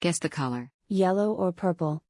Guess the color. Yellow or purple.